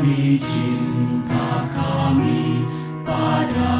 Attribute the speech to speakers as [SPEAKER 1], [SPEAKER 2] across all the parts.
[SPEAKER 1] Demi cinta kami pada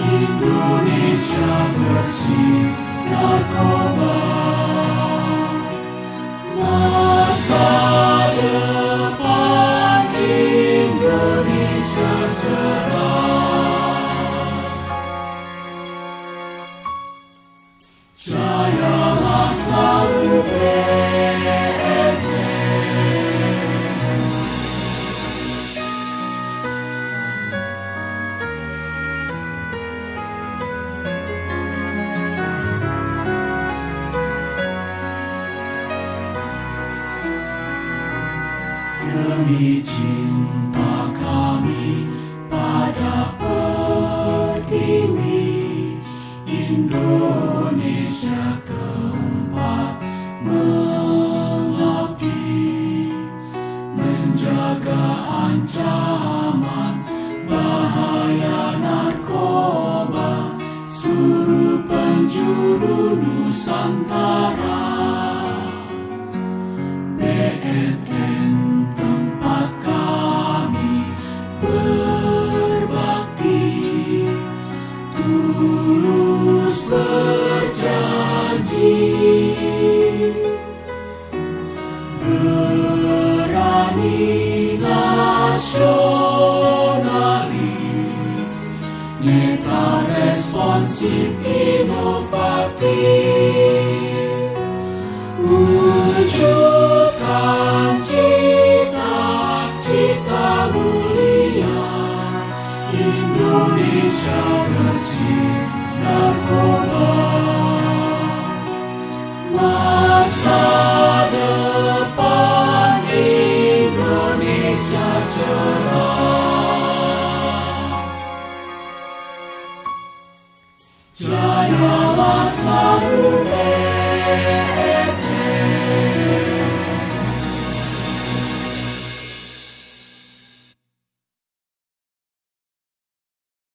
[SPEAKER 1] Indonesia bersih narkoba Demi cinta kami pada pertiwi. Indonesia tempat mengabdi Menjaga ancaman bahaya narkoba. Suruh penjuru Nusantara nasionalis, nyata responsif inovatif, wujudkan cita-cita mulia Indonesia bersih dan Jaya Vasarude.